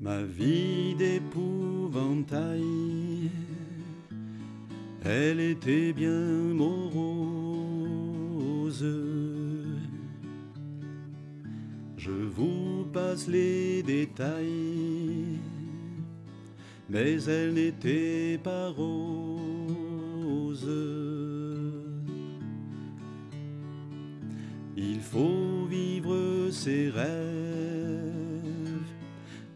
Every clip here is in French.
Ma vie d'épouvantail, elle était bien morose. Je vous passe les détails, mais elle n'était pas rose. Il faut vivre ses rêves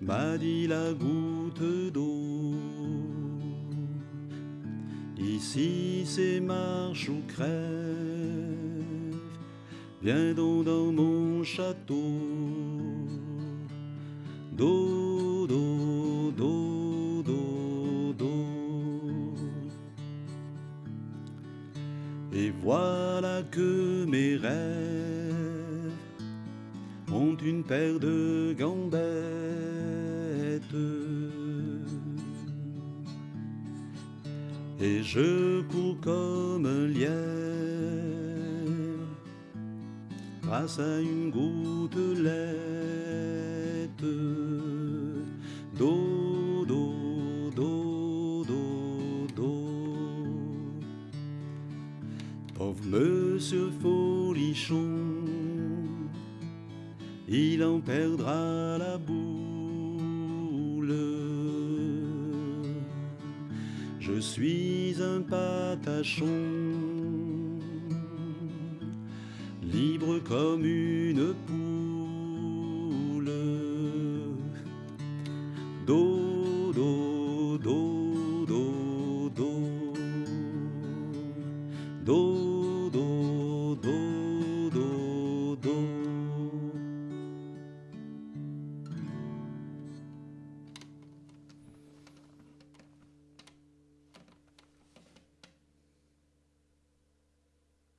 m'a dit la goutte d'eau. Ici c'est marche ou crève, viens donc dans mon château. Do, do, do, do, do. Et voilà que mes rêves ont une paire de gambettes. Et je cours comme un lièvre grâce à une gouttelette. Do. Pauvre monsieur Folichon, il en perdra la boule. Je suis un patachon, libre comme une poule. Do, do, do, do, do.